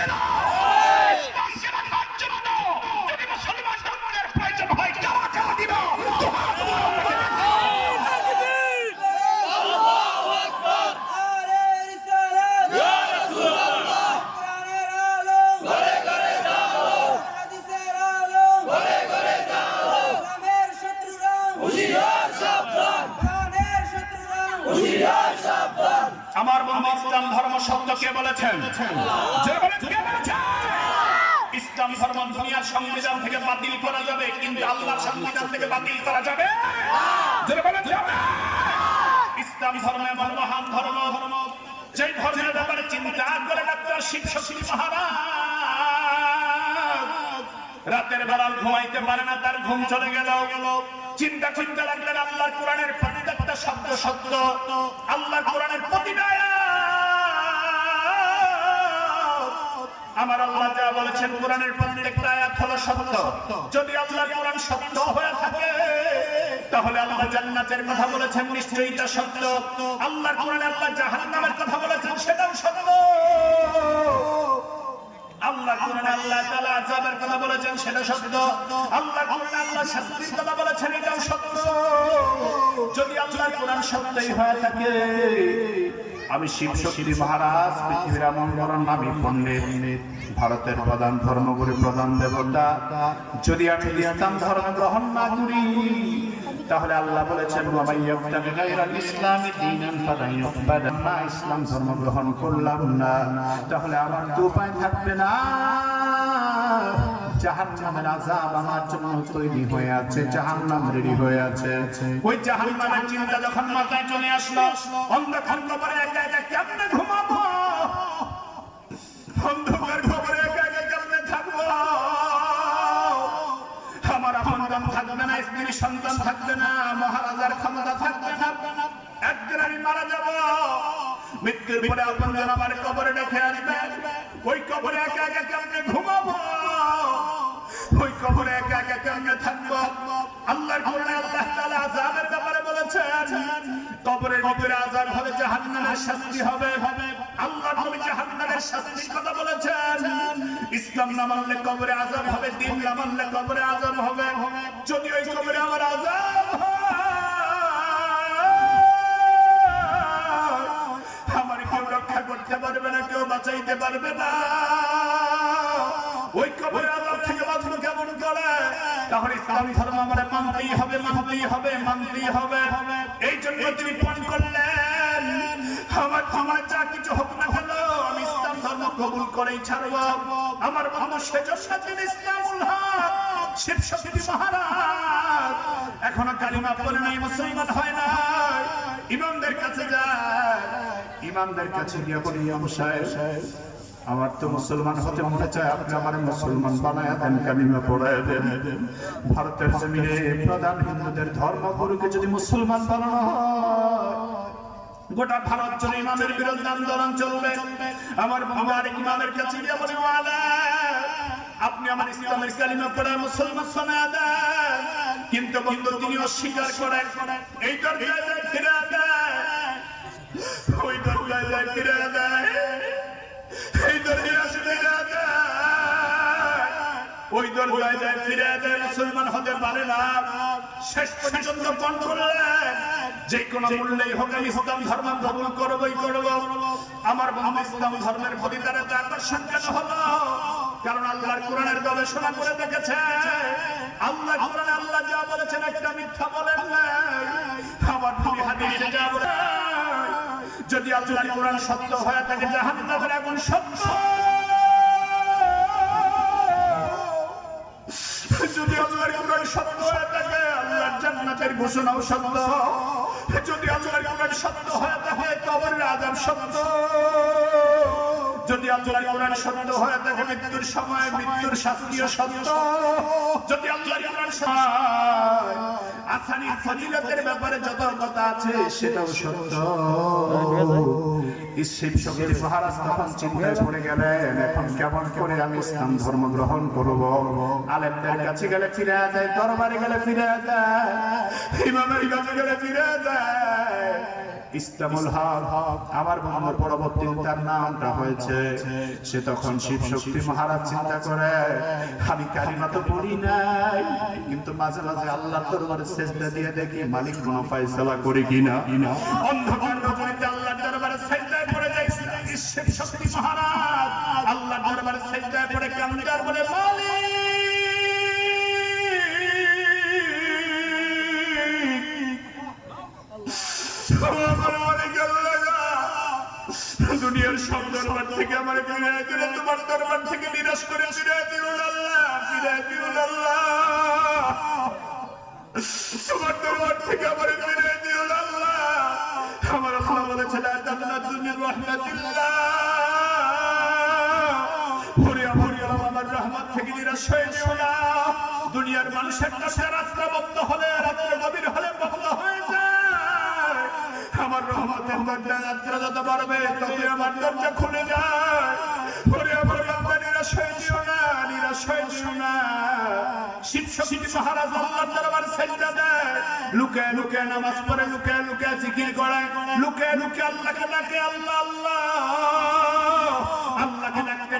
না ইসলামকে আল্লাহর কোরআনের প্রত্যেকটা শব্দ সত্য আল্লাহর কোরআনের প্রতিটা আমার আল্লাহ যা বলেছেন কোরআনের প্রত্যেকটা আয়াত হলো সত্য। যদি আল্লাহর কোরআন সত্য হয়ে থাকে, তাহলে আল্লাহ জান্নাতের কথা বলেছেন, নিশ্চয়ই তা সত্য। আল্লাহর কোরআনে আল্লাহ জাহান্নামের কথা বলেছেন, সেটাও সত্য। আল্লাহ কোরআনে আল্লাহ তাআলা আযাবের কথা বলেছেন, সেটা সত্য। আল্লাহ কোরআনে আল্লাহ শাস্তির কথা বলেছেন, এটাও সত্য। কোরআন হয়ে থাকে। আমি শিব শক্তি মহারাজ, পৃথিবীর এমন বরণ পণ্ডিত, ভারতের প্রধান ধর্মগুরু, প্রধান দেবতা। যদি আমি ইসলাম ধর্ম গ্রহণ না করি, তাহলে আল্লাহ বলেছেন ইসলাম ধর্ম গ্রহণ করলাম না। তাহলে আমার তো উপায় থাকবে না। জাহান্নামের আযাব আমার জন্য তৈরি হয়ে আছে, জাহান্নাম রেডি হয়ে আছে। ওই জাহান্নামের চিন্তা যখন মাথায় চলে আসলো, অন্ধকার কবরে একা একা কেমনে ঘুমাবো? অন্ধকার কবরে একা একা কেমনে থাকব? আমার সন্তান থাকবে না স্ত্রী সন্তান থাকবে না, মহারাজার ক্ষমতা থাকবে না, একদিন আমি মারা যাব। মৃত্যুর পরে আপনার আমার কবরে ডেকে আসবে ওই কবরে একা একা কেমনে ঘুমাবো? ওই কবরে একা একা কেমনে থাকব? আল্লাহর কোরআনে আল্লাহ তাআলা আযাবের ব্যাপারে বলেছেন আযাব হবে জাহান্নামের শাস্তি হবে। হবে আল্লাহ নবী জাহান্নামের শাস্তির কথা বলেছেন। ইসলাম না মানলে কবরে আযাব হবে দিন না মানলে কবরে আযাব হবে। যদি ওই কবরে আমার আযাব হয়, বাঁচাইতে পারবে না। ওই কবরে আজাব থেকে বাঁচবো কেমন করে? তাহলে ইসলাম ধর্ম আমার মানতেই হবে মানতেই হবে মানতেই হবে। এই জন্য তিনি পান করলেন। আমার আমার যা কিছু হোক না কেন, আমি ইসলাম ধর্ম কবুল করেই ছাড়বো। আমার বন্ধু সেজন্য তিনি ইসলামুল হক, শিব শক্তি মহারাজ। এখনও কালিমা বলে নাই, মুসলমান হয় না ইমামদের কাছে যায়। ইমামদের কাছে গিয়ে বলি ইমাম সাহেব আমার তো মুসলমান হতে মনে চায় আপনি আমার মুসলমান বানায় দেন কালিমা পড়ায় দেন। ভারতের জমিনে প্রধান হিন্দুদের ধর্মগুরুকে যদি মুসলমান বানানো গোটা ভারত জুড়ে ইমামের বিরুদ্ধে আন্দোলন চলবে। আমার বাবা ইমামের কাছে গিয়ে বলে "ওয়ালা, আপনি আমার ইসলামের কালিমা পড়ে মুসলমান শোনা দেন। কিন্তু বন্ধু তিনি অস্বীকার করেন এই দরজায় ফিরে দেয় ওই দরজায় যায় ফিরে দেয় মুসলমান হতে পারে না। শেষ পর্যন্ত পণ যে কোনো মূল্যেই হোক, আমি ইসলাম ধর্ম গ্রহণ করবই করব। আমার বন্ধু ইসলাম ধর্মের প্রতি তার আকর্ষণ কেন হলো? কারণ আল্লাহর কোরআনের গবেষণা করে দেখেছে। আল্লাহ কোরআনে আল্লাহ যা বলেছেন একটা মিথ্যা বলেন নাই। আমার হাদিসে যা যদি আল্লাহর কোরআন সত্য হয়ে থাকে জাহান্নামের আগুন সত্য যদি আল্লাহর কোরআন সত্য হয়ে থাকে আল্লাহর জান্নাতের ঘোষণাও সত্য। যদি আল্লাহর কোরআন সত্য হয়ে থাকে কবরের আযাব সত্য। যদি আল্লাহর কোরআন সত্য হয়ে থাকে মৃত্যুর সময় মৃত্যুর শাস্তিও সত্য। যদি আল্লাহর কোরআন আসানি ফজিলতের ব্যাপারে যত কথা আছে, সেটাও সত্য। পড়ে গেলেন, এখন কেমন করে আমি ইসলাম ধর্ম গ্রহণ গেলে ফিরে দরবারে গেলে ফিরে গেলে ফিরে দেয় ইসলামুল মাঝে মাঝে আল্লাহ দরবারে সেজদা দিয়ে দেখি কোনো অন্ধকার রজনীতে আল্লাহ দরবারে সেজদায় পড়ে যায়। শিব শক্তি মহারাজ আল্লাহ দরবারে পড়ে কান্দার বলে মালিক দুনিয়ার সব দরবার থেকে আমার দিলে তোমার দরবার থেকে নিরাশ করে দিল আল্লাহ দিল আল্লাহ। তোমার দরবার থেকে আমার দিল আল্লাহ। আমার আল্লাহ মিন রাহমাতিল্লাহ। ওরে আমার আমার রহমত থেকে নিরাশ হয়ে না দুনিয়ার মানুষের কাছে রাত্রে বন্ধ হলে রাত্রে গভীর না শিব শক্তি মহারাজ আল্লাহর দরবার সেজদা দেয়। লুকে লুকে নামাজ পড়ে, লুকে লুকে জিকির আল্লাহ আল্লাহ।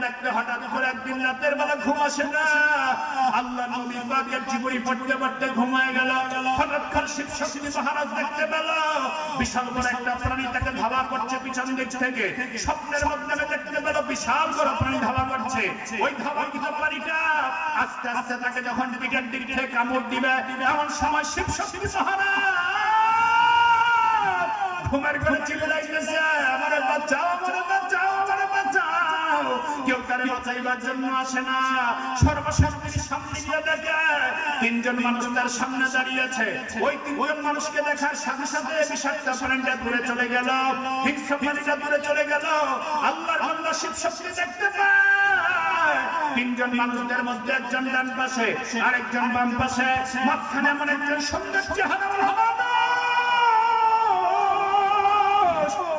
ডাকতে হঠাৎ করে একদিন রাতের বেলা ঘুম আসে না। আল্লাহ নবী পাকের জীবনী পড়তে পড়তে ঘুমায় গেল। হঠাৎ করে শিব শক্তি মহারাজ দেখতে পেল। বিশাল বড় একটা প্রাণী তাকে ধাওয়া করছে পিছন দিক থেকে। স্বপ্নের মধ্যে দেখতে পেল বিশাল বড় প্রাণী ধাওয়া করছে। ওই ধাওয়াকৃত প্রাণীটা আস্তে আস্তে তাকে যখন পিঠের দিক থেকে কামড় দিবে, এমন সময় শিব শক্তি মহারাজ ঘুমের ঘরে চিল্লাইতেছে তারে জন্য আসে না। সর্বশেষ তিনি সামনে গিয়ে দেখে তিনজন মানুষ তার সামনে দাঁড়িয়েছে। ওই তিনজন মানুষকে দেখার সাথে সাথে বিষাক্ত প্রাণীটা দূরে চলে গেল। প্রাণীটা দূরে চলে গেল। আল্লাহর বান্দা শিব শক্তি দেখতে তিনজন মানুষদের মধ্যে একজন ডান পাশে, আরেকজন বাম পাশে। মাঝখানে এমন একজন সুন্দর চেহারা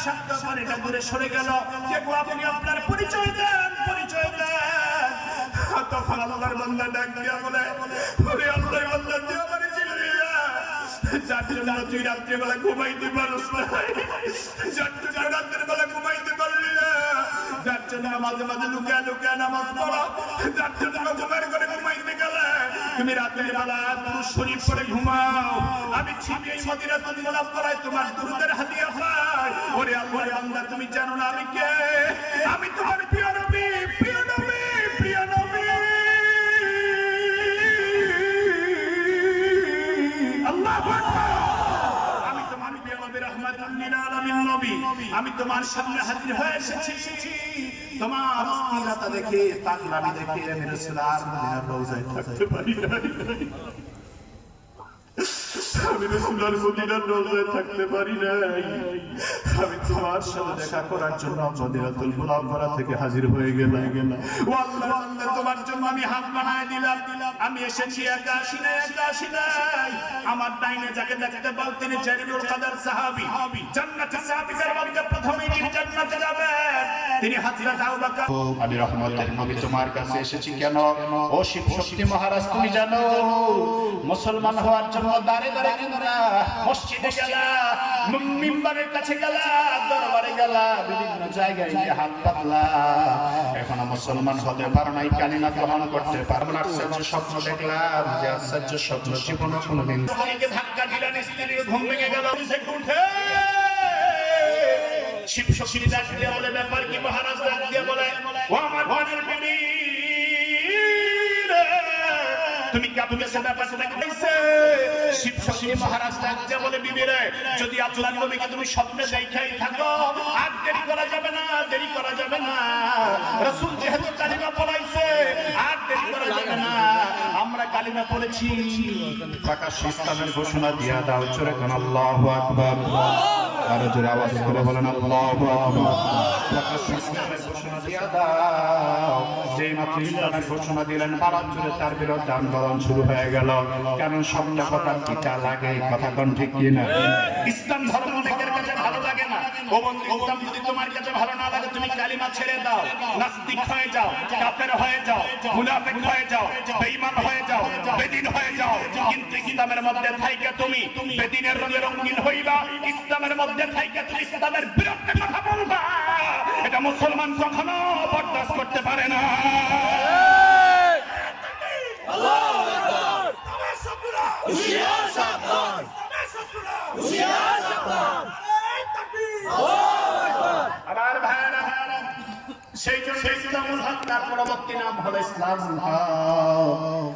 বিষাক্ত পানিটা দূরে সরে গেল। কে গো, আপনি আপনার পরিচয় দেন পরিচয় দেন। তখন আল্লাহর বান্দা ডাক দিয়া বলে, ওরে আল্লাহর বান্দা, তুই আমার চিলিয়া যার জন্য তুই রাত্রিবেলা ঘুমাইতে পারস না। যার জন্য রাত্রের বেলা ঘুমাইতে পারলি না। যার জন্য মাঝে মাঝে লুকা লুকা নামাজ পড়া। যার জন্য করে ঘুমাইতে গেলে তুমি রাতের বেলা পুরুষ শরীর করে ঘুমাও। আমি ঠিক এই মদিনা তুমি করায় তোমার দুধের হাতিয়া পাই ওরে আল্লাহর বান্দা তুমি জানো না আমি কে? আমি তোমার প্রিয় নবী প্রিয় নবী প্রিয় নবী। আল্লাহু আকবার। আমি তোমার প্রিয় নবী, রাহমাতুল লিল আলামিন আমি তোমার সামনে হাজির হয়ে এসেছি। তোমার অস্থিরতা দেখে, পাগলামি দেখে আমি রাসূল আর মদিনার রওজায় থাকতে পারি আমি রসুলার মদিনার রোজায় থাকতে পারি নাই। আমি আল্লাহ তোমার আমি তিনি তোমার কাছে এসেছি কেন? ও শিব শক্তি মহারাজ, তুমি জানো, মুসলমান হওয়ার জন্য দাঁড়ে দাঁড়ে গেলা মসজিদে গেলা মিম্বারের কাছে গেলা। দরবারে গেলা আশ্চর্য স্বপ্ন দেখলাম যে আশ্চর্য স্বপ্ন জীবনে কোনোদিন উঠে। শিব শক্তি বলে, ব্যাপার কি মহারাজ? ডাক দিয়ে বলে, ও আমার বোনের বিবি। তুমি কইছে শিব শক্তি মহারাজ বলে বিবি রে যদি আল্লাহর নবীকে তুমি স্বপ্নে দেখাই থাকো আর দেরি করা যাবে না দেরি করা যাবে না। রাসূল যেহেতু কালিমা পড়াইছে আর দেরি করা যাবে না। আমরা কালিমা পড়েছি। প্রকাশ ইসলামের ঘোষণা দিয়া দাও চোরে কোন আল্লাহু আকবার। আরও জোরে আওয়াজ করে বলেন, আল্লাহু আকবার। মাত্র ঘোষণা দিলেন তার শুরু হয়ে গেল। কারণ সবটা কথা কথা ঠিক ইসলাম ধর্ম অনেকের কাছে ভালো লাগে না ও বন্ধু ইসলাম যদি তোমার কাছে ভালো না লাগে তুমি কালিমা ছেড়ে দাও। নাস্তিক হয়ে যাও কাফের হয়ে যাও মুনাফিক হয়ে যাও বেঈমান হয়ে যাও বেদিন হয়ে যাও। কিন্তু ইসলামের মধ্যে থাইকে তুমি বেদিনের রঙে রঙিন হইবা ইসলামের মধ্যে থাইকে তুমি ইসলামের বিরুদ্ধে কথা বলবা। এটা মুসলমান কখনো বরদাস্ত করতে পারে না। আমার ভাইরা সেই জন্য ইসলামুল হক তার পরবর্তী নাম হলো ইসলামুল হক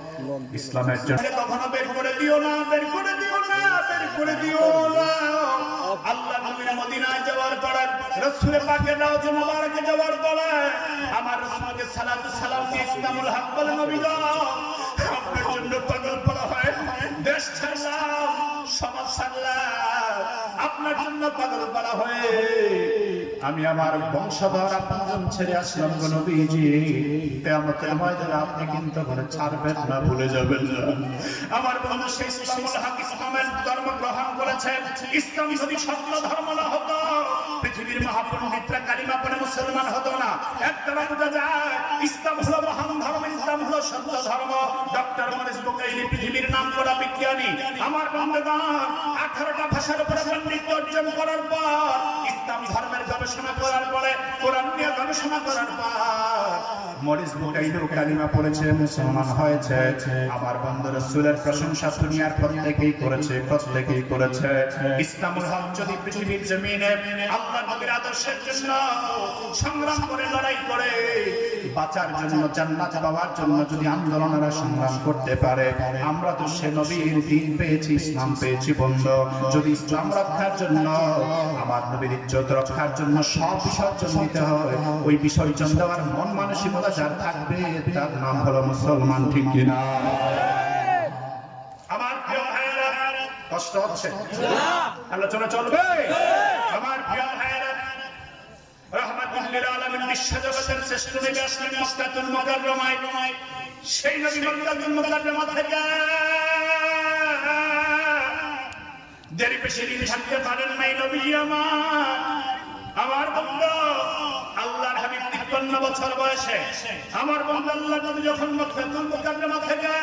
ইসলামের জন্য। কখনো বের করে দিও না বের করে দিও না বের করে দিও না। আল্লাহ নবীর মদিনায় যাওয়ার পরে রাসূলের পাকের রওজা মুবারকে যাওয়ার পরে আমার রাসূলকে সালাতু সালাম দিয়ে ইসলামুল হক বলে নবী গো আপনার জন্য পাগল পড়া হয়। দেশ ছাড়লাম সমাজ ছাড়লাম। আপনার জন্য পাগল করা হয়ে আমি আমার বংশধর আপন ছেড়ে আসলাম গো নবীজি। কিয়ামতের ময়দানে আপনি কিন্তু ঘরে ছাড়বেন না, ভুলে যাবেন না। আমার বন্ধু সেই ইসলামুল হক ইসলামের ধর্ম গ্রহণ করেছে ইসলাম যদি সত্য ধর্ম না হতো, পৃথিবীর মহাপণ্ডিতরা কালিমা পড়ে মুসলমান হতো না। একদম বোঝা যায় ইসলাম হলো মহান ধর্ম, ইসলাম হলো সত্য ধর্ম। ডক্টর মরিস বুকাইলি পৃথিবীর নাম করা বিজ্ঞানী। আমার বন্ধুগণ, আঠারোটা ভাষার উপরে পণ্ডিত অর্জন করার পর ইসলাম ধর্মের গবেষণা করার পরে কোরআন নিয়ে গবেষণা করার পর মরিস বুকাইলি কালিমা পড়েছে, মুসলমান হয়েছে। আমার বন্ধু রসুলের প্রশংসা দুনিয়ার প্রত্যেকেই করেছে প্রত্যেকেই করেছে। ইসলামুল হক যদি পৃথিবীর জমিনে আল্লাহ নবীর আদর্শের জন্য সংগ্রাম করে, লড়াই করে বাঁচার জন্য, জান্নাত পাওয়ার জন্য যদি আন্দোলনেরা সংগ্রাম করতে পারে, আমরা তো সে নবীর দিন পেয়েছি, ইসলাম পেয়েছি, বন্ধু। যদি ইসলাম রক্ষার জন্য, আমার নবীর ইজ্জত রক্ষার জন্য সব বিসর্জন দিতে হয়, ওই বিসর্জন দেওয়ার মন মানসিকতা যার থাকবে, তার নাম হলো মুসলমান, ঠিক কিনা আমার কষ্ট হচ্ছে? আলোচনা চলবে? আমার ভাইয়েরা আলামিন বিশ্বজগতের শ্রেষ্ঠ নবী আসলেন মক্কাতুল মুকাররমায়। সেই নবী মক্কাতুল মুকাররমা থেকে দেরি দিন থাকতে পারেন নাই নবী আমার। আমার বন্ধু, আল্লাহর হাবিব তিপ্পান্ন বছর বয়সে। আমার বন্ধু আল্লাহ নবী যখন মক্কাতুল মুকাররমা থেকে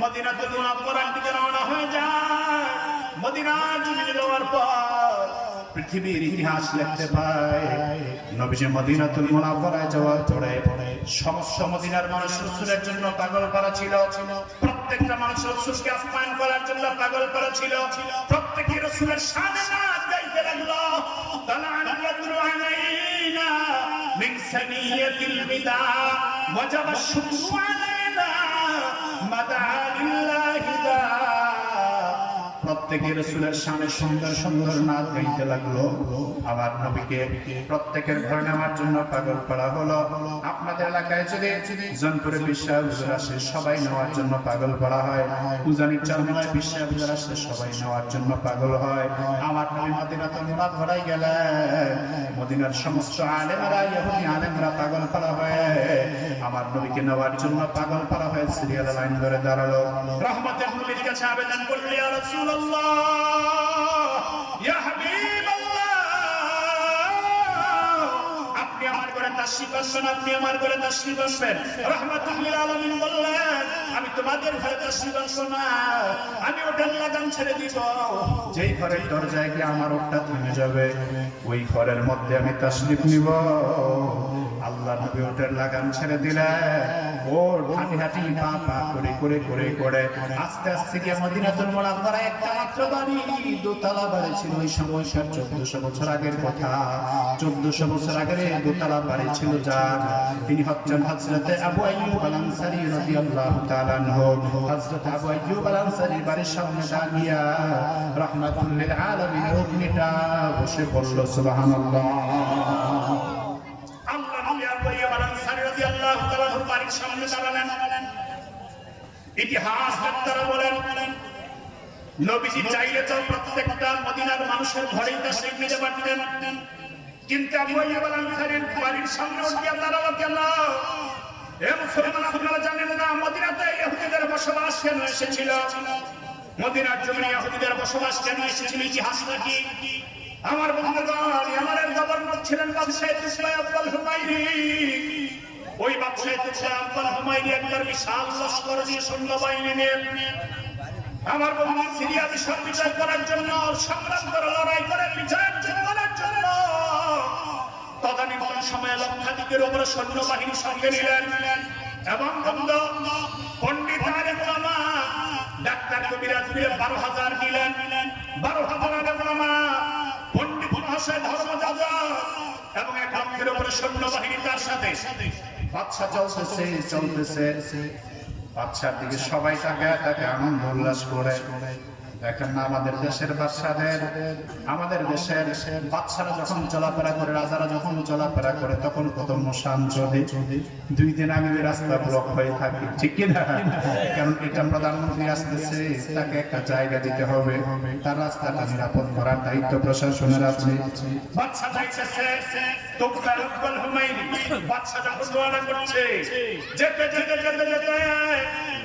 মদিনাতুল মুনাওয়ারার দিকে রওনা হয়ে যায়, মদিনা জমিনে যাওয়ার পর পৃথিবীর ইতিহাস লিখতে পায় নবীজি মদিনাতুল মুনাওয়ারায় যাওয়ার পরে সমস্ত মদিনার মানুষ রাসূলের জন্য পাগল করা ছিল। প্রত্যেকটা মানুষ রাসূলকে আপ্যায়ন করার জন্য পাগল করা ছিল। প্রত্যেকই রাসূলের শানে নাচ গাইতে লাগল তালান ইয়াদরু আলাইনা মিন সানিয়াতিল বিদা, ওয়াজাবা শুকরু আলাইনা মাদা লিল্লাহি। দা প্রত্যেকের রসুলের সামনে সুন্দর সুন্দর নাচ গাইতে লাগল। আমার নবীকে প্রত্যেকের ঘরে নেওয়ার জন্য পাগল করা হলো। আপনাদের এলাকায় যদি জনপুরে বিশ্বাস আসে, সবাই নেওয়ার জন্য পাগল করা হয়। উজানির চরমায় বিশ্বাস হুজুর আসে, সবাই নেওয়ার জন্য পাগল হয়। আমার নবী মদিনা তো নিমাদ ভরাই গেলে। মদিনার সমস্ত আলেমরা, ইহুদি আলেমরা পাগল করা হয়, আমার নবীকে নেওয়ার জন্য পাগল করা হয় সিরিয়াল লাইন ধরে দাঁড়াল। রহমতের নবীর কাছে আবেদন করলে ইয়া আপনি আমার ঘরে আপনি আমার ঘরে আমি তোমাদের ঘরে তাশরিফ আসব না, আমি ওটার লাগাম ছেড়ে দিব। যেই ঘরের দরজায় গিয়ে আমার ওটা থেমে যাবে, ওই ঘরের মধ্যে আমি তাশরিফ নিব। আল্লাহ নবী ওটার লাগাম ছেড়ে দিলেন ওর হাঁটি হাঁটি পা পা করে করে করে করে, আস্তে আস্তে গিয়ে মদিনাতুল মুনাওয়ারা একটা মাত্র বাড়ি, দোতলা বাড়ি ছিল। ওই সময়কার চোদ্দশো বছর আগের কথা। চোদ্দশো বছর এই দোতলা বাড়ি ছিল যার। তিনি হচ্ছেন হজরতে আবু আইয়ুব আল আনসারী রাদিয়াল্লাহু তাআলা আনহু। হযরত আবু আইয়ুব আল আনসারী বাড়ির সামনে দাঁড়িয়ে রাহমাতুল লিল আলামিন অগ্নিটা বসে পড়ল সুবহানাল্লাহ। তাআলা সামনে দাঁড়ালেন। ইতিহাস ডাক্তার বলেন, নবীজি চাইলে তো প্রত্যেকটা মদিনার মানুষের ঘরেই তাশরীফ নিতে পারতেন। কিন্তু আবু আইয়ুব আল আনসারীর বাড়ির সামনে উঠিয়া দাঁড়াল কেন? এ মুসলমান, আপনারা জানেন না, মদিনাতে ইহুদিদের বসবাস কেন এসেছিল? মদিনার জমিনে ইহুদিদের বসবাস কেন এসেছিল? ইতিহাসটা কি? আমার বন্ধুগণ, আমার গভর্নর ছিলেন বাদশাহ তুসবাই আব্বাল হুমায়ুনি। ওই বাদশাহ তুসবাই আব্বাল হুমায়ুনি বিশাল লস্কর দিয়ে সৈন্যবাহিনী নিয়ে আমার বন্ধু সিরিয়া বিষয় বিজয় করার জন্য সংগ্রাম করে, লড়াই করে অর্জন করার জন্য। সময়ে লক্ষাধিকের উপরে সৈন্যবাহিনী সঙ্গে নিলেন। এবং বন্ধু, পণ্ডিত ডাক্তার কবিরাজ মিলে বারো হাজার নিলেন। বারো হাজার পণ্ডিত মহাশয় এবং এক উপরে সৈন্যবাহিনী তার সাথে। বাচ্চা চলতেছে চলতেছে। বাচ্চার দিকে সবাই তাকায় তাকে আনন্দ উল্লাস করে। দেখেন না আমাদের দেশের বাচ্চাদের আমাদের দেশের বাচ্চারা যখন চলাফেরা করে, রাজারা যখন চলাফেরা করে, তখন কত মশান চলে দুই দিন ওই রাস্তা ব্লক হয়ে থাকে, ঠিক কি না? কারণ এটা প্রধানমন্ত্রী আসতেছে, তাকে একটা জায়গা দিতে হবে, তার রাস্তাটা নিরাপদ করার দায়িত্ব প্রশাসনের আছে। বাচ্চা যখন করছে, যেতে যেতে যেতে যেতে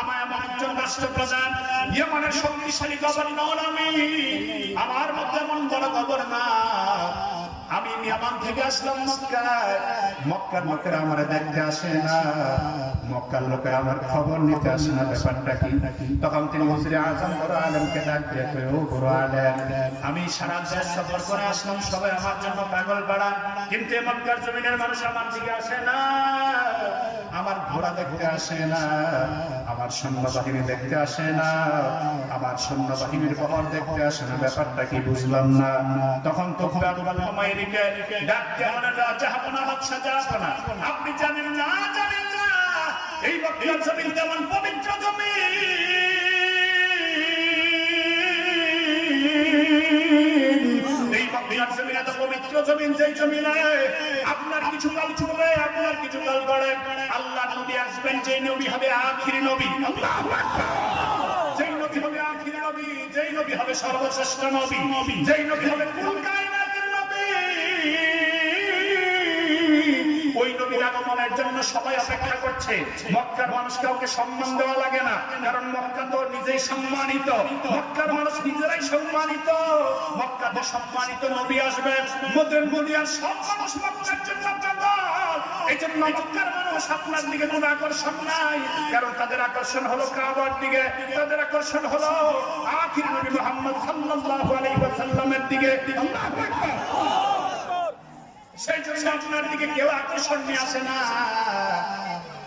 আমার এমন একজন রাষ্ট্রপ্রধান, ইয়েমানের শক্তিশালী গভর্নর আমি। আমার মধ্যে এমন বড় গভর্নর আমি ইয়ামান থেকে আসলাম মক্কায়। মক্কার লোকেরা আমার দেখতে আসে না। মক্কার লোকেরা আমার খবর নিতে আসে না, ব্যাপারটা কি? তখন তিনি মুসরি আজম, বড় আলমকে ডাক দিয়ে ও বড় আলেম, আমি সারা দেশ সফর করে আসলাম, সবাই আমার জন্য পাগল পাড়া কিন্তু মক্কার জমিনের মানুষ আমার দিকে আসে না। আমার ঘোড়া দেখতে আসে না, আমার সৈন্যবাহিনী দেখতে আসে না, আমার সৈন্যবাহিনীর বহর দেখতে আসে না, ব্যাপারটা কি বুঝলাম না তখন তো। আপনি জানেন না জানেন না, এই বক্তি জমিন যেমন পবিত্র জমি জমিন এত পবিত্র জমিন, যেই জমিনে আপনার কিছু কাল চলবে আপনার কিছু কাল গড়ে। আল্লাহ নবী আসবেন, যেই নবী হবে আখিরি নবী। আল্লাহু আকবার। যেই নবী হবে আখিরি নবী, যেই নবী হবে সর্বশ্রেষ্ঠ নবী। যেই নবী হবে কুল কায়নাতের নবী। নবীর আগমনের জন্য সবাই অপেক্ষা করছে। মক্কার মানুষ কাউকে সম্মান দেওয়া লাগে না, কারণ মক্কা তো নিজেই সম্মানিত। মক্কার মানুষ নিজেরাই সম্মানিত। মক্কাতে সম্মানিত নবী আসবে মদের দুনিয়ার সব মানুষ মক্কার জন্য এই জন্য আপনার দিকে কোনো আকর্ষণ নাই, কারণ তাদের আকর্ষণ হলো কাবার দিকে। তাদের আকর্ষণ হলো আখির নবী মুহাম্মদ সাল্লাল্লাহু আলাইহি দিকে। সেই জন্য আপনার দিকে কেউ আকর্ষণ নিয়ে আসে না।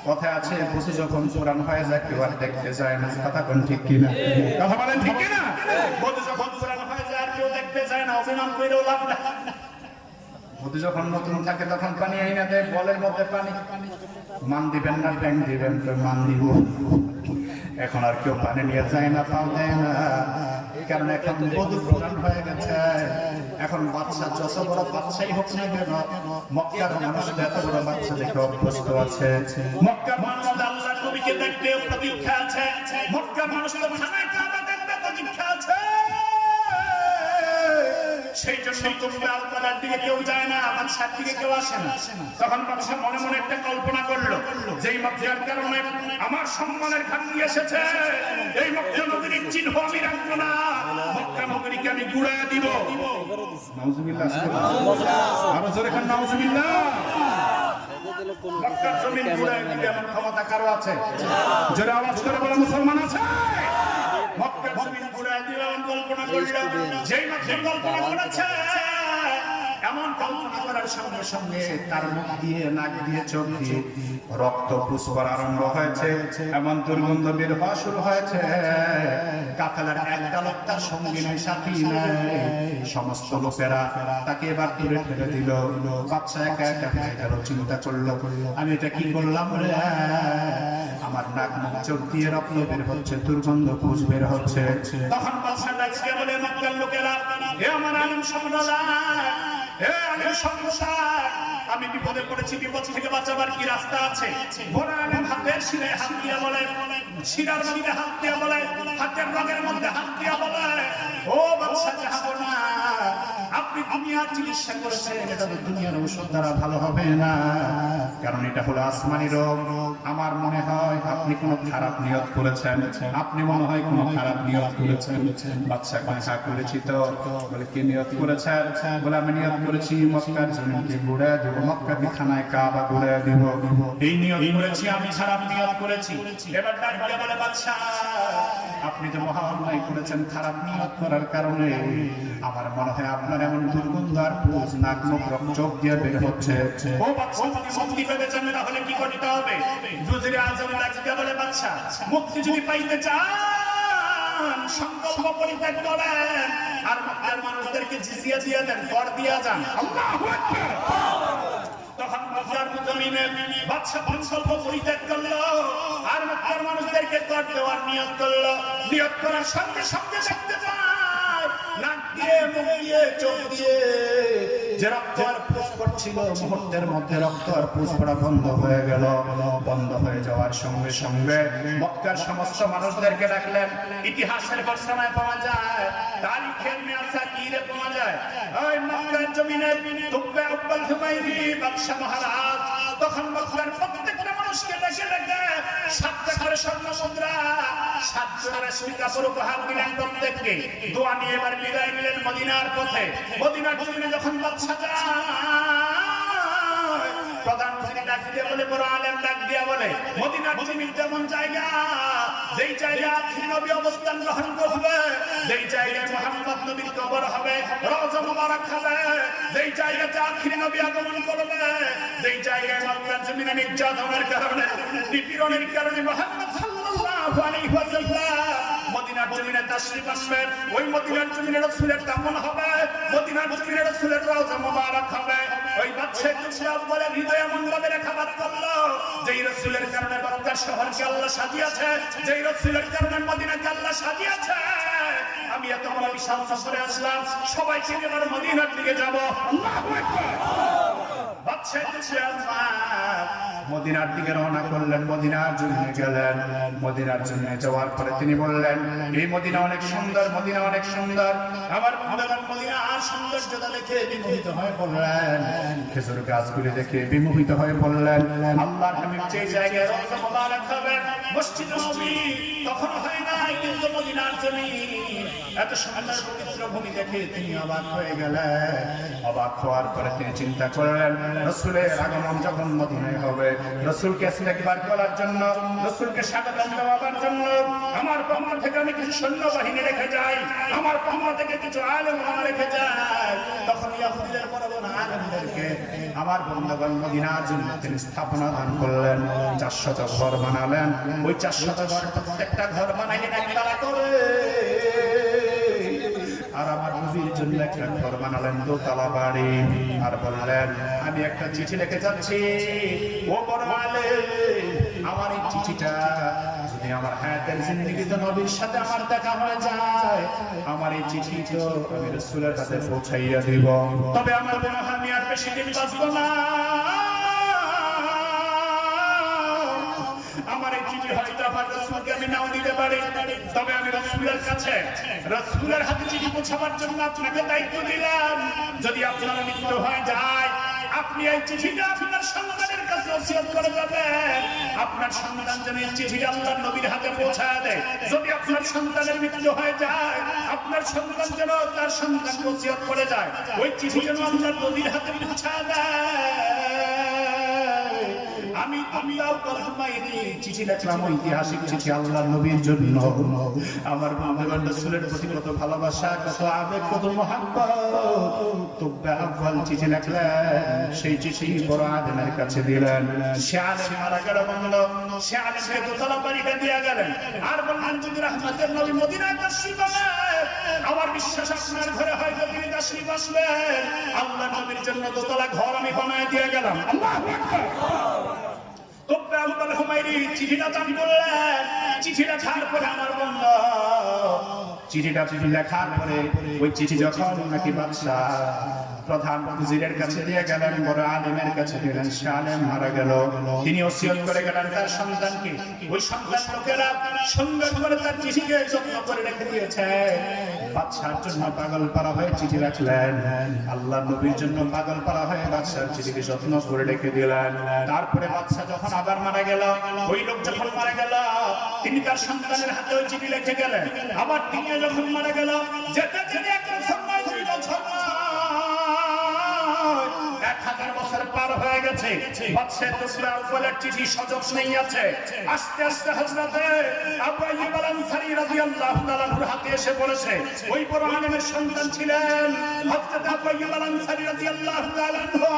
কথা আছে বসে যখন কোরআন হয়ে যায় কেউ আর দেখতে যায় না। কথা কোন ঠিক কিনা? কথা বলেন ঠিক না বসে যখন পুরানো হয়ে যায় আর কেউ দেখতে যায় না। অভিমান করেও লাভ না বধু যখন নতুন থাকে তখন পানি আইনা দেয়, বলের মধ্যে পানি। মান দিবেন না ট্যাং দিবেন তো মান দিব। এখন আর কেউ পানি নিয়ে যায় না, পাও দেয় না। কারণ এখন বধু প্রধান হয়ে গেছে। এখন বাচ্চা যত বড় বাচ্চাই হোক না কেন, মক্কার মানুষ এত বড় বাচ্চা দেখে অভ্যস্ত আছে। মক্কার মানুষ আল্লাহ নবীকে দেখতে প্রতীক্ষা আছে। মক্কার মানুষ তো খানায় কাবা সেই জন্য তোমরা আল্লাহর দিকে কেউ যায় না বাদশার দিকে কেউ আসে না। তখন বাদশা মনে মনে একটা কল্পনা করল, যেই মক্কার কারণে আমার সম্মানের খান্তি এসেছে, এই মক্কা নগরীর চিহ্ন আমি রাখব না, মক্কা নগরীকে আমি গুড়া দিব। নাউজুবিল্লাহ আরও জোরে খান জমিন গুড়ায় দিবে এমন ক্ষমতা কারও আছে? জোরে আওয়াজ করে বলে, মুসলমান আছে? মক্কা জমিন ঘুরে দিলাম কল্পনা করলাম যেই মাত্র কল্পনা করেছে। এমন কল্পনা করার সঙ্গে সঙ্গে তার মুখ দিয়ে, নাক দিয়ে, চোখ দিয়ে রক্ত আরম্ভ হয়েছে। এমন দুর্গন্ধ বের হওয়া শুরু হয়েছে। একটা সাথী সমস্ত লোকেরা তাকে এবার দূরে ফেলে দিল। বাচ্চা একা একা গেল, চিন্তা করল, আমি এটা কি করলাম রে? আমার নাক, মুখ, চোখ দিয়ে রক্ত বের হচ্ছে, দুর্গন্ধ পুষ বের হচ্ছে। তখন বাদশাহ ডাকছে, বলে মক্কার লোকেরা আমার আলম আলম সম্প্রদায় আমি বিপদে পড়েছি, বিপদ থেকে বাঁচাবার কি রাস্তা আছে? বড় আলম হাতের শিরে হাত দিয়া বলে, শিরার মধ্যে হাত দিয়া বলে, হাতের রঙের মধ্যে হাত দিয়া বলে, ও বাদশাহ জাহাবনা আপনি দুনিয়ার চিকিৎসা করেছেন এটা তো দুনিয়ার ঔষধ দ্বারা ভালো হবে না। কারণ এটা হলো আসমানি রোগ। আমার মনে হয় আপনি কোনো খারাপ নিয়ত করেছেন। আপনি মনে হয় কোনো খারাপ নিয়ত করেছেন। বাচ্চা করেছি তো। বলে কি নিয়ত করেছেন? বলে আমি নিয়ত করেছি মক্কার জমিনকে ঘুরে দেবো। কাবা ঘুরে দিব। এই নিয়ত করেছি আমি খারাপ নিয়ত করেছি। এবার বলে বাদশাহ আপনি তো মহা অন্যায় করেছেন খারাপ নিয়ত করার কারণে আমার মনে হয় আপনার এমন দুর্গন্ধ আর পুজ নাক মুখ রক্ত চোখ দিয়ে বের হচ্ছে। ও বাচ্চা যদি মুক্তি পেতে চান, তাহলে কি করতে হবে? দুজরে আজম ডাকতে বলে বাচ্চা। মুক্তি যদি পাইতে চান, সংকল্প পরিত্যাগ করেন। আর মক্কার মানুষদেরকে জিজিয়া দেন, কর দিয়া যান। আল্লাহু আকবার! তখন মক্কার জমিনে বাদশা সংকল্প পরিত্যাগ করল। আর মক্কার মানুষদেরকে কর দেওয়ার নিয়ত করল। নিয়ত করার সঙ্গে সঙ্গে পায় নাক দিয়ে মানুষদেরকে ডাকলেন, ইতিহাসের পাওয়া যায়, তারিখের মেয়াসা কিরে পাওয়া যায়? মহারাজ, তখন মক্কার প্রত্যেকটা মানুষকে দেশে দেখে সাতটা করে স্বর্ণ মুদ্রা পর উপহার দিলেন প্রত্যেককে। দোয়া নিয়ে এবার বিদায় নিলেন মদিনার পথে। মদিনার জমিনে যখন বাদশা প্রধান মন্ত্রী ডাক দিয়ে বলে বড় আলেম ডাক দিয়া বলে, মদিনার জমিন যেমন জায়গা, যেই জায়গা নবী অবস্থান গ্রহণ করবে, যেই জায়গায় মোহাম্মদ নবীর কবর হবে, রওজা মুবারক হবে, যেই জায়গাতে আখির নবী আগমন করবে, যেই জায়গায় মক্কার জমিনে নির্যাতনের কারণে, নিপীড়নের কারণে মোহাম্মদ সাল্লাল্লাহু আলাইহি ওয়াসাল্লাম মদিনার জমিনে তাশরীফ আসবে, ওই মদিনার জমিনে রাসূলের দামন হবে, মদিনার জমিনে রাসূলের রওজা মুবারক হবে। ওই বাদশা কুসরাব বলে হৃদয় এমন ভাবে রেখাপাত করল। যেই রসুলের কারণে মক্কার শহরকে আল্লাহ সাজিয়েছে যেই রসুলের কারণে মদিনাকে আল্লাহ সাজিয়েছে। আমি এত বড় বিশাল সফরে আসলাম সবাই সবাইকে এবার মদিনার দিকে যাব। আল্লাহু আকবার। মদিনার দিকে রওনা করলেন, মদিনার জন্য গেলেন। মদিনার জন্য যাওয়ার পরে তিনি বললেন, এই মদিনা অনেক সুন্দর, মদিনা অনেক সুন্দর। বন্ধুগণ মদিনা আর সৌন্দর্যতা দেখে বিমোহিত হয়ে বললেন খেজুর গাছগুলি দেখে বিমোহিত হয়ে বললেন আল্লাহর হাবিব যে জায়গায় রওজা মোবারক হবেন মসজিদ নবী তখন হয় নাই, কিন্তু মদিনার জমি এত সুন্দর পবিত্র ভূমি দেখে তিনি অবাক হয়ে গেলেন। অবাক হওয়ার পরে তিনি চিন্তা করলেন, রসুলের আগমন যখন মদিনায় হবে রসুলকে একবার করার জন্য, রসুলকে স্বাগত দেওয়ার জন্য, আমার পক্ষ থেকে আমি কিছু সৈন্য বাহিনী রেখে যাই আমার পক্ষ থেকে কিছু আলেম রেখে যাই তখন ইয়াহুদিদের বড় আলেমদেরকে আমার বন্ধগণ মদিনার জন্য তিনি স্থাপনা দান করলেন, চারশত ঘর বানালেন। ওই চারশত ঘর প্রত্যেকটা ঘর একতলা করে। জন্য একটা ঘর দোতলা বাড়ি আর বললেন আমি একটা চিঠি লিখে যাচ্ছি ও বড় আমার এই চিঠিটা যদি আমার হায়াতের জিন্দগিতে নবীর সাথে আমার দেখা হয়ে যায় আমার এই চিঠি তো আমি রসুলের কাছে পৌঁছাইয়া দিব তবে আমার মনে হয় আমি আর বেশি দিন বাঁচবো না আমার এই চিঠি হয়তো আমার রসুলকে আমি নাও দিতে পারি, তবে আমি রসুলের কাছে রসুলের হাতে চিঠি পৌঁছাবার জন্য আপনাকে দায়িত্ব দিলাম যদি আপনার মৃত্যু হয়ে যায়, আপনি চিঠিটা আপনার করে আপনার সন্তান যেন এই হাতে যদি আপনার সন্তানের হয়ে যায়, আপনার সন্তান যেন করে যায়। ওই চিঠি যেন আল্লাহর নবীর হাতে পৌঁছায় দেয়। আমি আমিও কলমাইনি চিঠি লিখলাম ঐতিহাসিক চিঠি আল্লাহ নবীর জন্য। আমার বন্ধুগণ রাসূলের প্রতি কত ভালোবাসা কত আবেগ কত মহাব্বত। আব্বাল চিঠি লিখলেন সেই চিঠি বড় আলেমের কাছে দিলেন। সে আলেম মারা গেল বন্ধ সে আলেমকে দোতলা বাড়িটা দিয়ে গেলেন। আর বললেন যদি রহমতের নবী মদিনায় তাশরীফ আনেন আমার বিশ্বাস আপনার ঘরে হয়তো তিনি তাশরীফ আসবেন আল্লাহ নবীর জন্য দোতলা ঘর আমি বানায় দিয়ে গেলাম। আল্লাহু আকবার। চিঠিটা চিঠি লেখার পরে ওই চিঠি যখন নাকি বাদশাহ প্রধান উজিরের কাছে দিয়ে গেলেন, বড় আলেমের কাছে দিলেন সে আলেম মারা গেল। তিনি ওসিয়ত করে গেলেন, তার সন্তানকে। ওই সন্তান লোকেরা সুন্দর করে তার চিঠিকে যত্ন করে রেখে দিয়েছে। বাদশার জন্য পাগল পারা হয়ে চিঠি রাখলেন। আল্লাহ নবীর জন্য পাগল পারা হয়ে বাদশার চিঠিকে যত্ন করে রেখে দিলেন। তারপরে বাদশা যখন আবার মারা গেল, ওই লোক যখন মারা গেল, তিনি তার সন্তানের হাতে ওই চিঠি লিখে গেলেন। আবার তিনি যখন মারা গেল, যেতে যেতে এক পার হয়ে গেছে। বাদশাহ তুসরা উপলের চিঠি নেই আছে। আস্তে আস্তে হযরতে আবু আইয়ুব আল আনসারী রাদিয়াল্লাহু তাআলার হাতে এসে পড়েছে ওই বড় আলেমের সন্তান ছিলেন হযরত আবু আইয়ুব আল আনসারী রাদিয়াল্লাহু তাআলা আনহু।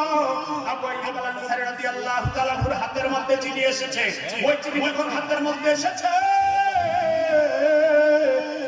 আবু আইয়ুব আল আনসারী রাদিয়াল্লাহু তাআলার হাতের মধ্যে চিঠি এসেছে। ওই চিঠি যখন হাতের মধ্যে এসেছে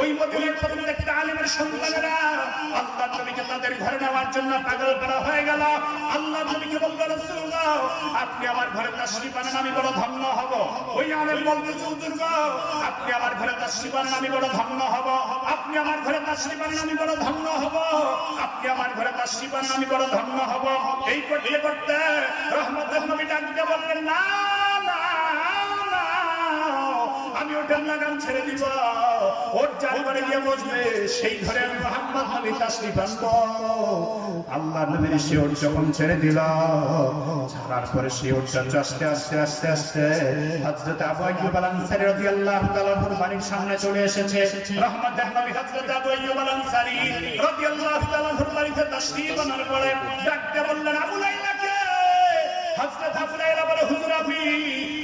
ওই মদিনার প্রত্যেকটা আলেমের সন্তানেরা আল্লাহ নবীকে তাদের ঘরে নেওয়ার জন্য পাগল করা হয়ে গেল। আল্লাহ নবীকে বলল, রাসূলুল্লাহ, আপনি আমার ঘরে তাশরীফ আনেন আমি বড় ধন্য হব। ওই আলেম বলতেছে হুজুর আপনি আমার ঘরে তাশরীফ আনেন আমি বড় ধন্য হব। আপনি আমার ঘরে তাশরীফ আনেন আমি বড় ধন্য হব। আপনি আমার ঘরে তাশরীফ আনেন আমি বড় ধন্য হব। এই করতে করতে রহমতের নবী ডাকতে বললেন, না লাগাম ছেড়ে দিব। ওর যার ঘরে গিয়ে বসবে, সেই ঘরে মোহাম্মদ আনব। আল্লাহ নবীর ওট যখন ছেড়ে দিল, ছাড়ার পরে সে ওটটা আস্তে আস্তে আস্তে আস্তে হযরত আবু আইয়ুব আল আনসারী রাদিয়াল্লাহু তাআলা আনহুর বাড়ির সামনে চলে এসেছে। রহমতের নবী হযরত আবু আইয়ুব আল আনসারী রাদিয়াল্লাহু তাআলা বাড়িতে তাশরীফ আনার পরে ডাকতে বললেন, আবু লাইলাকে! হযরত আবু লাইলা বলে, হুজুর আপনি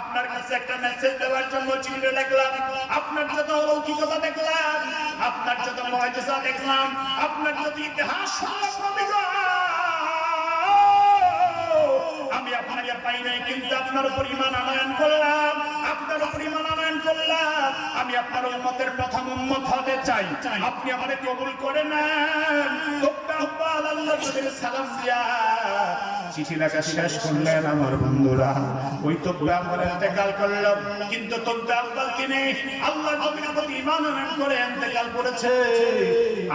আপনার কাছে একটা মেসেজ দেওয়ার জন্য চিঠিটা লিখলাম আপনার যত অলৌকিকতা দেখলাম, আপনার যত মহাজা দেখলাম, আপনার যত ইতিহাস আমি আপনাকে পাই নাই, কিন্তু আপনার পরিমাণ আনয়ন করলাম, আপনার পরিমাণ আনয়ন করলাম। আমি আপনার উম্মতের প্রথম উম্মত হতে চাই। আপনি আমাদের কবুল করে নেন। সালাম দিয়া। চিঠি লেখা শেষ করলেন আমার বন্ধুরা। ওই তো ব্রাহ্মণ এতেকাল করলাম, কিন্তু তো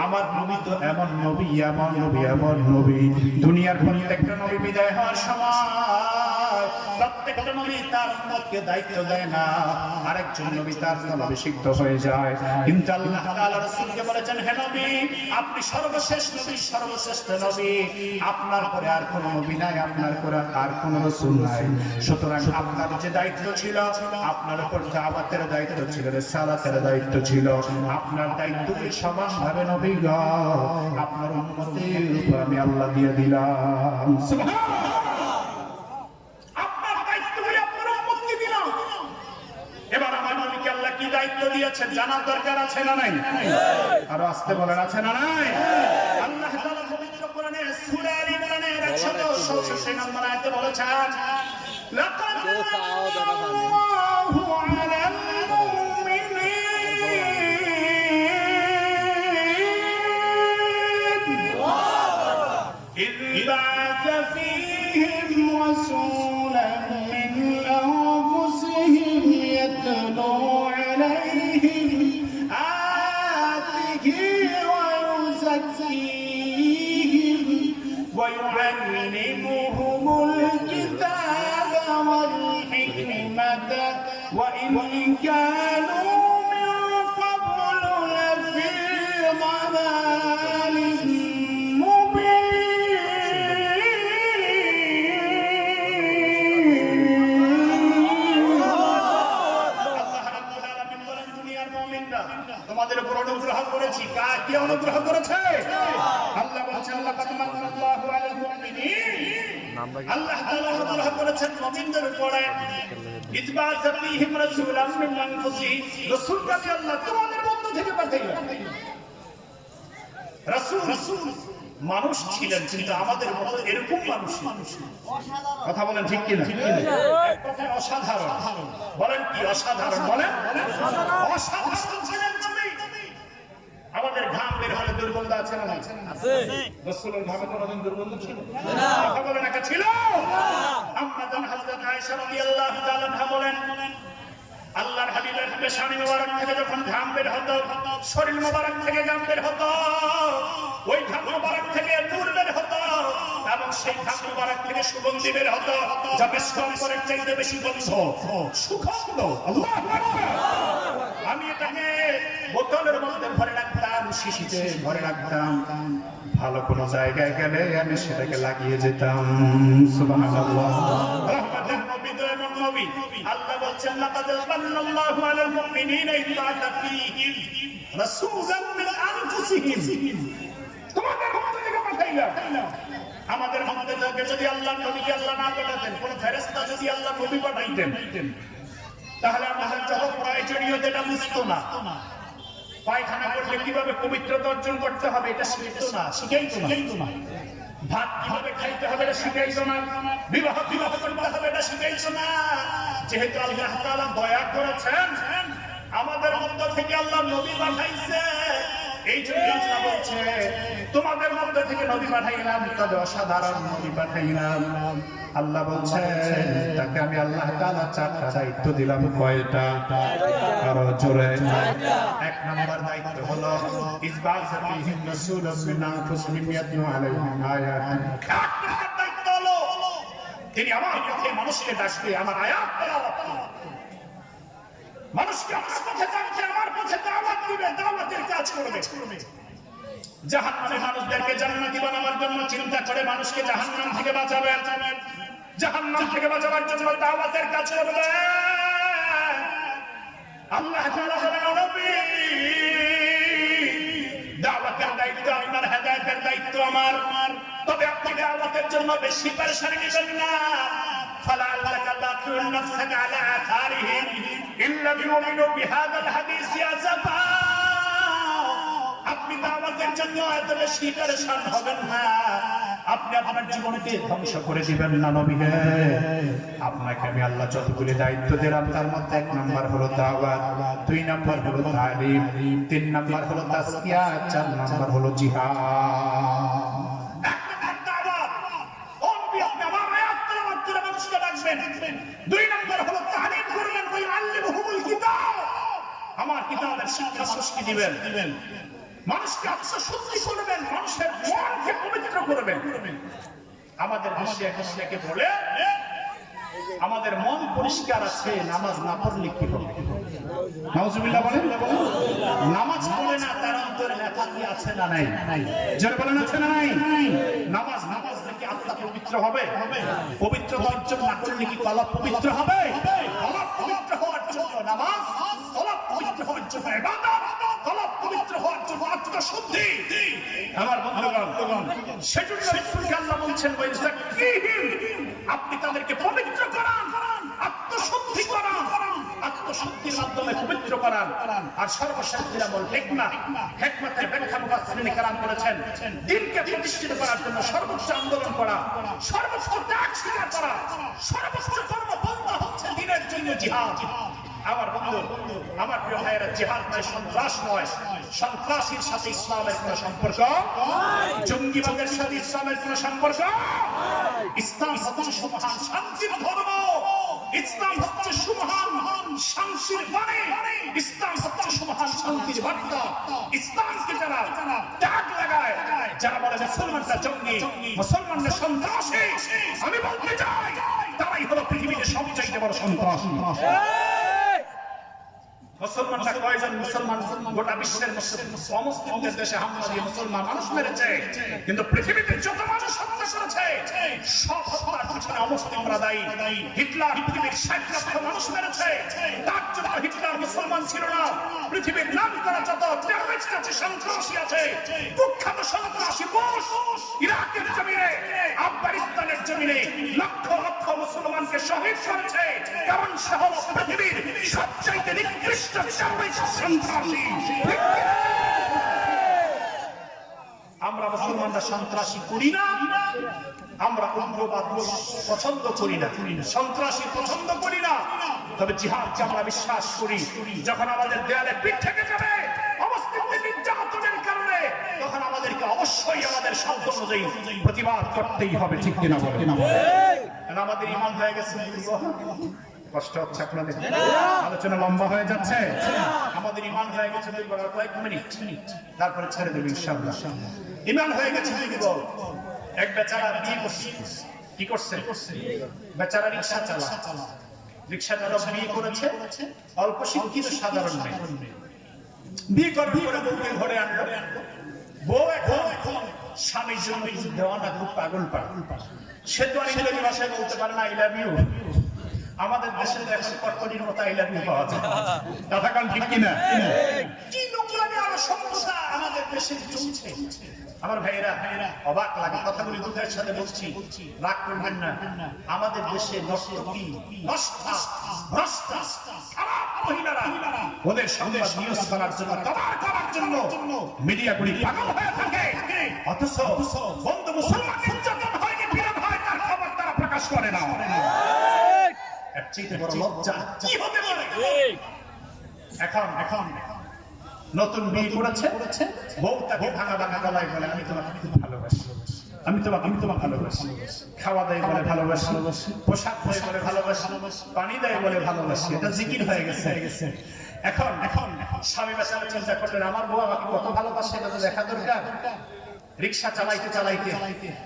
আমার নবী তো এমন নবী এমন নবী এমন নবী। দুনিয়ার প্রত্যেকটা নবী বিদায় হওয়ার সময় দায়িত্ব আপনার যে দায়িত্ব ছিল, আপনার উপর দায়িত্ব ছিল রিসালাতের দায়িত্ব ছিল। আপনার গো। আপনার উম্মতের উপর আমি আল্লাহ দিয়ে দিলাম দায়িত্বগুলি আপনার উম্মতকে দিলাম এবার আমার নবীকে আল্লাহ কি দায়িত্ব দিয়েছেন জানার দরকার আছে না নাই আরো আসতে বলেন আছে না নাই আল্লাহ তাআলা পবিত্র কোরআনে সূরা আল ইমরানের 166 নম্বর আয়াতে বলেছেন লাকাদ আল্লাহু আলাল মুমিনিন إذ بعث فيهم فيهم رسولا كانوا من قبل لفي ضلال مبين আল্লাহ রাব্বুল আলামিন বলেন দুনিয়ার মুমিনরা তোমাদের উপর অনুগ্রহ করেছি কার কি অনুগ্রহ করেছে আল্লাহ বলছেন আল্লাহ কাদ মান্নাল্লাহু আলাল মুমিনিন আল্লাহ তাআলা অনুগ্রহ করেছেন মুমিনদের উপরে ইজবাস ফীহিম রাসূলাম মিন আনফুসিহিম রাসূলকে আল্লাহ তোমাদের মধ্য থেকে পাঠাইলেন রাসূল মানুষ ছিলেন কিন্তু আমাদের মতো এরকম মানুষ কথা বলেন ঠিক কিনা? অসাধারণ। বলেন কি অসাধারণ? বলেন। অসাধারণ ছিলেন আমাদের ঘাম বের হলে দুর্গন্ধ আছে না নাই? রসুলের ঘামে কোনোদিন দুর্গন্ধ ছিল? কথা বলেন একা ছিল? জান হযরত আয়েশা রাদিয়াল্লাহু তাআলা বলেন, আল্লাহর হাবিবের পেশানি মোবারক থেকে যখন ঘাম বের হতো, শরীর মোবারক থেকে ঘাম বের হতো, ওই ঘাম মোবারক থেকে নূর বের হতো এবং সেই ঘাম মোবারক থেকে সুগন্ধি বের হতো, যা বেশ কম করে চাইতে বেশি গন্ধ সুগন্ধ আল্লাহু। আমি এটাকে বোতলের মধ্যে ভরে রাখতাম, শিশিতে ভরে রাখতাম ভালো কোনো জায়গায় গেলে আমি সেটাকে লাগিয়ে যেতাম। আল্লাহ আমাদের মধ্যে যদি আল্লাহ নবীকে আল্লাহ না পাঠাতেন, কোন যদি আল্লাহ নবী পাঠাইতেন, তাহলে আমাদের যত প্রয়োজনীয় যেটা বুঝতো না। পায়খানা করলে কীভাবে পবিত্রতা অর্জন করতে হবে এটা শিখতো না শিখাইতো না। ভাত কীভাবে খাইতে হবে এটা শিখাইতো না। বিবাহ বিবাহ করতে হবে এটা শিখাইতো না। যেহেতু আল্লাহ তাআলা দয়া করেছেন আমাদের মধ্য থেকে আল্লাহ নবী পাঠাইছে। এই জন্য বলছে তোমাদের মধ্যে থেকে নবী পাঠাইলাম, তবে অসাধারণ নবী পাঠাইলাম। আল্লাহ বলছে তাকে আমি আল্লাহ তাআলা চারটা দায়িত্ব দিলাম, কয়টা? আরও জোরে। এক নম্বর দায়িত্ব হলো আলাইহিম আয়াতিহি এক নম্বর দায়িত্ব হলো, তিনি আমার পথে মানুষকে ডাকবে আমার আয়াত। মানুষকে আমার আমার মানুষকে জাহান্নাম থেকে বাঁচাবেন জাহান্নাম থেকে বাঁচাবার জন্য দাওয়াতের কাজ আল্লাহ তাআলা বলেন দাওয়াতের দায়িত্ব আপনার হেদায়েতের দায়িত্ব আমার। তবে আপনি দাওয়াতের জন্য বেশি পরেশানি নেবেন না। فلعلك باقع نفسك على آثارهم إن لم يؤمنوا بهذا الحديث أسفا আপনি দাওয়াতের জন্য এত বেশি পরেশান হবেন না আপনি আপনার জীবনকে ধ্বংস করে দিবেন না নবী হে। আপনাকে আমি আল্লাহ যতগুলি দায়িত্ব দিলাম তার মধ্যে এক নাম্বার হলো দাওয়াত দুই নাম্বার হলো তালিম তিন নাম্বার হলো তাসকিয়া চার নাম্বার হলো জিহাদ ডাকবেন। দুই নাম্বার হলো তালিম করবেন ওই আল্লিমুহুমুল কিতাব। আমার কিতাবের শিক্ষা মানুষকে দিবেন? মানুষকে আত্মশুদ্ধি করবেন, মানুষের মনকে পবিত্র করবেন। আমাদের দেশে এখন অনেকে বলে, আমাদের মন পরিষ্কার আছে, নামাজ না পড়লে কি হবে? নামাজ পড়ে না, তার অন্তরে নেফাকি আছে না নাই? বলেন, আছে না নাই? নামাজ নামাজ আত্মা পবিত্র হবে। পবিত্র কি পবিত্র হবে। পবিত্র হওয়ার জন্য নামাজ পবিত্র হওয়ার জন্য আল্লাহ বলছেন আপনি তাদেরকে পবিত্র করান, আত্মশুদ্ধি আত্মশুদ্ধির মাধ্যমে পবিত্র করান আর সর্বশেষ নিরামল হেকমা হেকমতের ব্যাখ্যা মুফাসসিরিন কালাম করেছেন দিনকে প্রতিষ্ঠিত করার জন্য সর্বোচ্চ আন্দোলন করা, সর্বোচ্চ ত্যাগ স্বীকার করা, সর্বোচ্চ কর্ম বন্ধ হচ্ছে দিনের জন্য জিহাদ। আমার বন্ধু, আমার প্রিয় ভাইয়েরা, জিহাদ নয়, সন্ত্রাস নয়, সন্ত্রাসীর সাথে ইসলামের কোন সম্পর্ক জঙ্গিবাদের সাথে ইসলামের কোন সম্পর্ক ইসলাম হচ্ছে শান্তির ধর্ম। ইসলাম হচ্ছে সুমহান শান্তির বাণী। ইসলাম হচ্ছে সুমহান শান্তির বার্তা ইসলামকে যারা লাগায়, যারা বলে মুসলমানরা জঙ্গি, মুসলমানরা সন্ত্রাসী, আমি বলতে চাই, তারাই হলো পৃথিবীতে বড় মুসলমানরা কয়জন মুসলমান? গোটা বিশ্বের মুসলিম অমুসলিমদের দেশে হামলা দিয়ে মুসলমান। মানুষ মেরেছে। কিন্তু পৃথিবীতে যত মানুষ হত্যা করেছে সব হত্যার পিছনে অমুসলিমরা দায়ী। হিটলার পৃথিবীর ষাট লক্ষ মানুষ মেরেছে। তার জন্য হিটলার মুসলমান ছিল না। পৃথিবীর নাম করা যত টেররিস্ট আছে সন্ত্রাসী আছে কুখ্যাত সন্ত্রাসী ইরাকের জমিনে আফগানিস্তানের জমিনে লক্ষ লক্ষ মুসলমানকে শহীদ করেছে। কারণ সে হলো পৃথিবীর সবচাইতে নিকৃষ্ট টেররিস্ট সন্ত্রাসী আমরা মুসলমানরা সন্ত্রাসী করি না। আমরা উগ্রবাদ পছন্দ করি না। সন্ত্রাসী পছন্দ করি না। তবে জিহাদকে আমরা বিশ্বাস করি যখন আমাদের দেয়ালে পিঠ থেকে যাবে অবস্থিতিতে নির্যাতনের কারণে তখন আমাদেরকে অবশ্যই আমাদের শব্দ অনুযায়ী প্রতিবাদ করতেই হবে ঠিক কিনা বলে আমাদের ইমান হয়ে গেছে। কষ্ট হচ্ছে আপনাদের। আলোচনা লম্বা হয়ে যাচ্ছে। আমাদের ইমান হয়ে গেছে দুই কয়েক মিনিট তারপরে ছেড়ে দেবে ইনশাআল্লাহ। ইমান হয়ে গেছে দুই এক বেচারা বিয়ে করছে? কি করছে? বেচারা রিক্সা চালা রিক্সা চালক বিয়ে করেছে। অল্প শিক্ষিত সাধারণ মেয়ে। বিয়ে করার পরে বউকে ঘরে আনলো। বউ এখন এখন স্বামীর জন্য দেওয়ানা খুব পাগল পাগল। সে তো আর ইংরেজি ভাষায় বলতে পারে না আই লাভ ইউ আমাদের দেশে মতো পাওয়া যায়। কথা কান ঠিক কিনা? কি আর সমস্যা আমাদের দেশে চলছে। আমার ভাইয়েরা অবাক লাগে কথাগুলি দুঃখের সাথে বলছি। রাগ করবেন না। আমাদের দেশে নষ্টী নষ্টা ভ্রষ্টা খারাপ মহিলারা ওদের সংবাদ নিউজ করার জন্য কভার করার জন্য মিডিয়াগুলি পাগল হয়ে থাকে। অথচ বন্ধু মুসলমান নির্যাতন হয়নি বিরোধ হয় তার খবর তারা প্রকাশ করে না। এর চাইতে বড় লজ্জা। কি হতে পারে? এখন এখন নতুন বিয়ে করেছে। বউ তাকে ভাঙা ভাঙা গলায় বলে আমি তোমাকে খুব ভালোবাসি। আমি তোমাকে আমি তোমাকে ভালোবাসি। খাওয়া দেয় বলে ভালোবাসি। পোশাক দেয় বলে ভালোবাসি। পানি দেয় বলে ভালোবাসি। এটা জিকির হয়ে গেছে। এখন এখন স্বামী বেচারা চিন্তা করলেন আমার বউ আমাকে কত ভালোবাসে এটা তো দেখা দরকার। রিক্সা চালাইতে চালাইতে,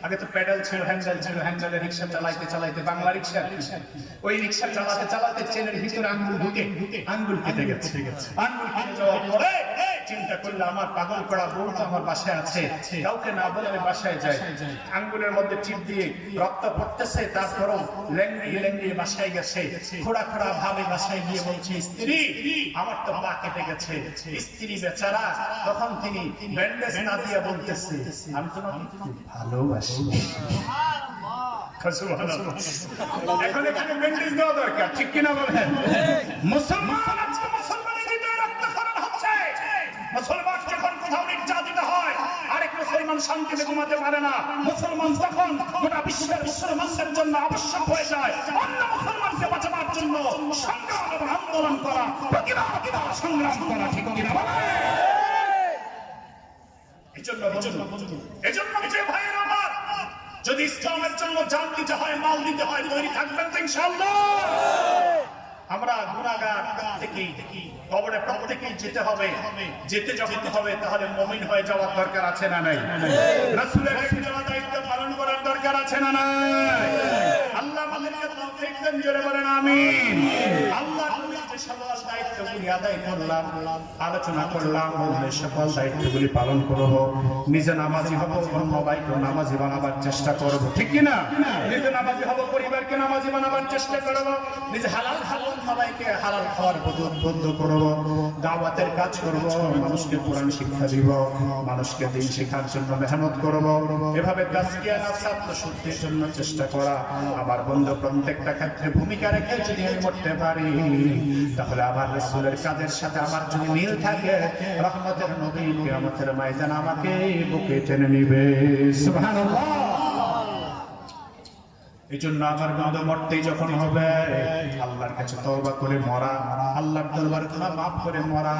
আগে তো প্যাডেল ছিল হ্যান্ডেল ছিল হ্যান্ডেলে রিক্সা চালাইতে চালাইতে, বাংলা রিক্সা। ওই রিক্সা চালাতে চালাতে চেনের ভিতরে আঙ্গুল ঢুকে, আঙ্গুল কেটে গেছে। আঙ্গুল কেটে যাওয়ার পরে করলে আমার পাগল করা তো আমার বাসায় আছে। কাউকে না বলে আমি বাসায় যাই। আঙ্গুলের মধ্যে টিপ দিয়ে রক্ত পড়তেছে তারপরও লেঙ্গি লেঙ্গি বাসায় গেছে। খোড়া খোড়া ভাবে বাসায় গিয়ে বলছে, স্ত্রী, আমার তো পা কেটে গেছে। স্ত্রী বেচারা, তখন তিনি ব্যান্ডেজ না দিয়ে বলতেছে, আমি তোমাকে ভালোবাসি। এখন এখানে ব্যান্ডেজ দেওয়া দরকার, ঠিক কিনা বলেন? মুসলমান মুসলমান যখন কোথাও নির্যাতিত হয়, আরেক মুসলমান শান্তিতে ঘুমাতে পারে না। মুসলমান তখন গোটা বিশ্বের মুসলমানদের জন্য আবশ্যক হয়ে যায়। অন্য মুসলমানকে বাঁচাবার জন্য সংগ্রাম এবং আন্দোলন করা, প্রতিবাদ সংগ্রাম করা, ঠিক কিনা এজন্য এজন্য যে ভাইয়ের আমার যদি ইসলামের জন্য জান দিতে হয়, মাল দিতে হয়, তৈরি থাকবেন ইনশাআল্লাহ। আমরা গুণাগার থেকে কবরে প্রত্যেকেই যেতে হবে। যেতে যখন হবে, তাহলে মমিন হয়ে যাওয়ার দরকার আছে না নাই? রাসূলের রেখে দায়িত্ব পালন করার দরকার আছে না নাই? আল্লাহ আমাদেরকে তৌফিক দেন, জোরে বলেন, আমিন। আল্লাহ দায়িত্বগুলি আদায় করলাম, আলোচনা করলাম সকল দায়িত্বগুলি পালন করব। নিজে নামাজি হব নামাজি বানাবার চেষ্টা করব। ঠিক কি না নিজে নামাজি হব, পরিবারকে নামাজি বানাবার চেষ্টা করব। নিজে হালাল খাব সবাইকে হালাল খাওয়ার বন্ধ- করব। দাওয়াতের কাজ করব, মানুষকে কোরআন শিক্ষা দিব, মানুষকে দিন শেখার জন্য মেহনত করব। এভাবে ছাত্র শুদ্ধির জন্য চেষ্টা করা আমার বন্ধু প্রত্যেকটা ক্ষেত্রে ভূমিকা রেখে যদি আমি মরতে পারি, তাহলে আমার রসুলের কাজের সাথে আমার যদি মিল থাকে, রহমতের নবী কিয়ামতের ময়দান আমাকে বুকে টেনে নিবে। সুবহানাল্লাহ। আমার বন্ধু মরতেই যখন হবে, আল্লাহর কাছে তওবা করে মরা, আল্লাহর দরবারে গুনাহ করে মরা,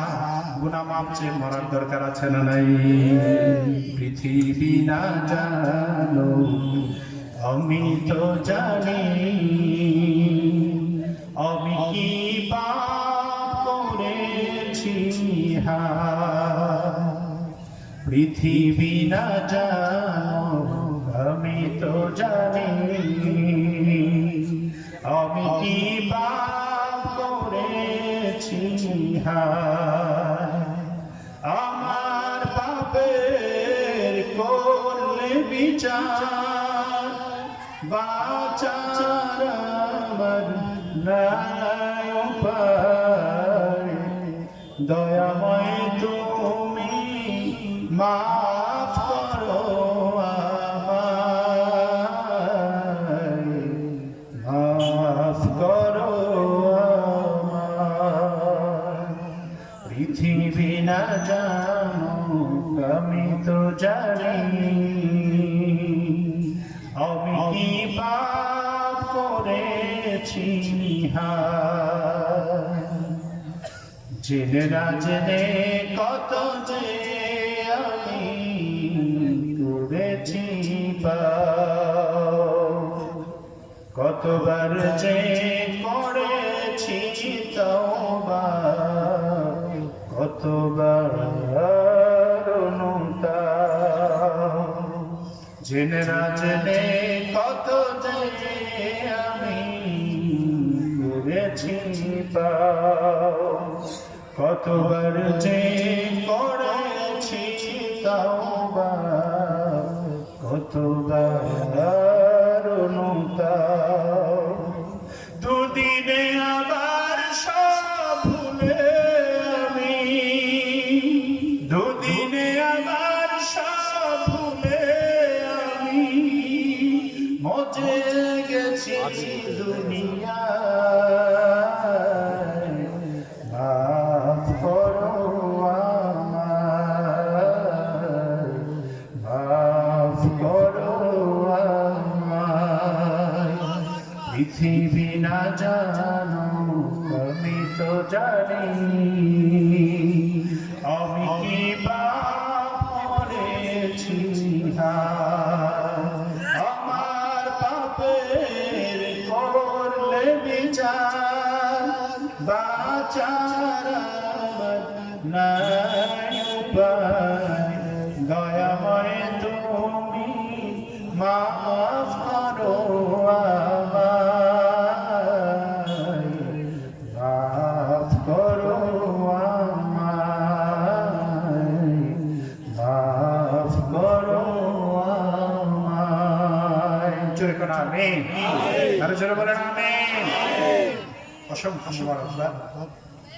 গুনাহ চেয়ে মরার দরকার আছে না নাই? পৃথিবী না জানো, আমি তো জানি, আমি কি পৃথিবী না জানো আমি তো জানি। আমি কি পাপ করেছি আমার পাপের করলে বিচার, বাচার আমার নাই উপায়। তুমি মাফ করো মাফ করো পৃথিবী না জানো আমি তো জানি। আমি কি করেছি হায় জেনে না জেনে কত যে কতবার যে করেছি কতবার। জেনে না জেনে কত যে আমি করেছি পাপ। কতবার যে করেছি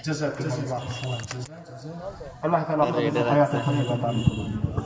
জাযাকুমুল্লাহ খাইরান জাযা আল্লাহ তাআলা আপনাদের হায়াতে খানিকা দান করুন